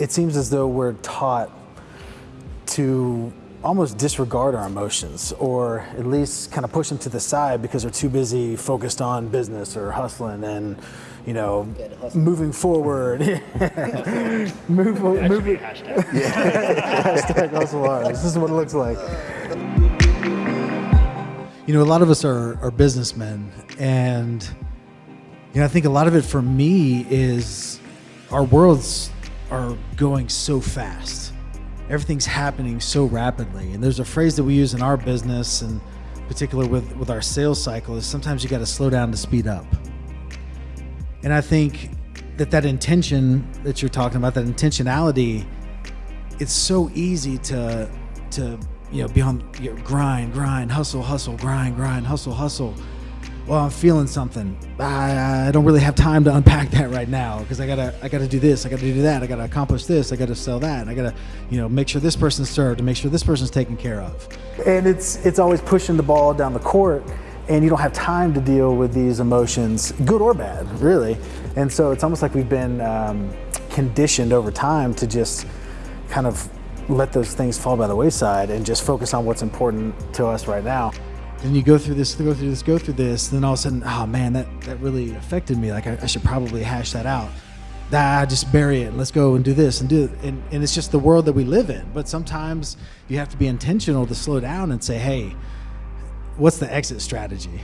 it seems as though we're taught to almost disregard our emotions or at least kind of push them to the side because we're too busy focused on business or hustling and you know moving forward. Move, moving hashtag. hashtag hustle hard. This is what it looks like. You know a lot of us are, are businessmen and you know i think a lot of it for me is our worlds are going so fast. Everything's happening so rapidly. And there's a phrase that we use in our business and particular with, with our sales cycle is sometimes you got to slow down to speed up. And I think that that intention that you're talking about, that intentionality, it's so easy to to you know be on grind, grind, hustle, hustle, grind, grind, hustle, hustle well, I'm feeling something. I, I don't really have time to unpack that right now because I gotta I gotta do this, I gotta do that, I gotta accomplish this, I gotta sell that, I gotta you know make sure this person's served and make sure this person's taken care of. And it's it's always pushing the ball down the court, and you don't have time to deal with these emotions, good or bad, really. And so it's almost like we've been um, conditioned over time to just kind of let those things fall by the wayside and just focus on what's important to us right now and you go through this, go through this, go through this, then all of a sudden, oh man, that, that really affected me. Like I, I should probably hash that out. Ah, just bury it let's go and do this and do it. And, and it's just the world that we live in. But sometimes you have to be intentional to slow down and say, hey, what's the exit strategy?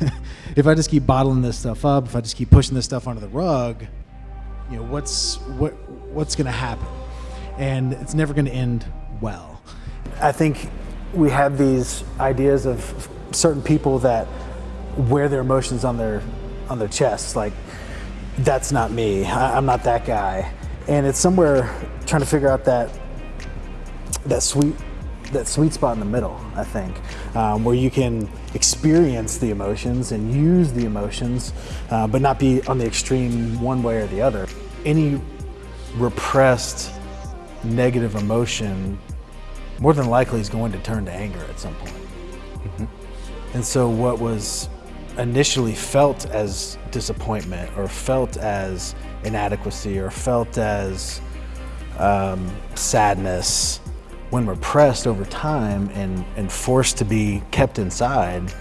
if I just keep bottling this stuff up, if I just keep pushing this stuff under the rug, you know, what's what what's going to happen? And it's never going to end well. I think we have these ideas of certain people that wear their emotions on their on their chests. Like that's not me. I, am not that guy. And it's somewhere trying to figure out that that sweet that sweet spot in the middle. I think um, where you can experience the emotions and use the emotions, uh, but not be on the extreme one way or the other. Any repressed negative emotion more than likely is going to turn to anger at some point. And so what was initially felt as disappointment or felt as inadequacy or felt as um, sadness when repressed over time and, and forced to be kept inside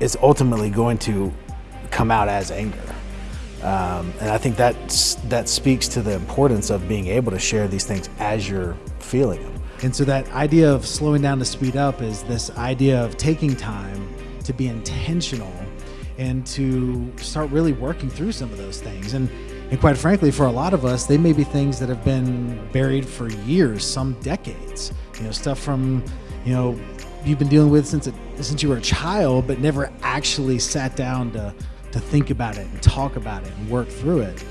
is ultimately going to come out as anger. Um, and I think that's, that speaks to the importance of being able to share these things as you're feeling them. And so that idea of slowing down to speed up is this idea of taking time to be intentional and to start really working through some of those things. And and quite frankly, for a lot of us, they may be things that have been buried for years, some decades. You know, stuff from, you know, you've been dealing with since it, since you were a child, but never actually sat down to to think about it and talk about it and work through it.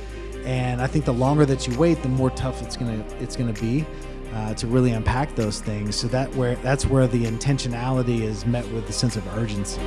And I think the longer that you wait, the more tough it's gonna it's gonna be uh, to really unpack those things. So that where that's where the intentionality is met with the sense of urgency.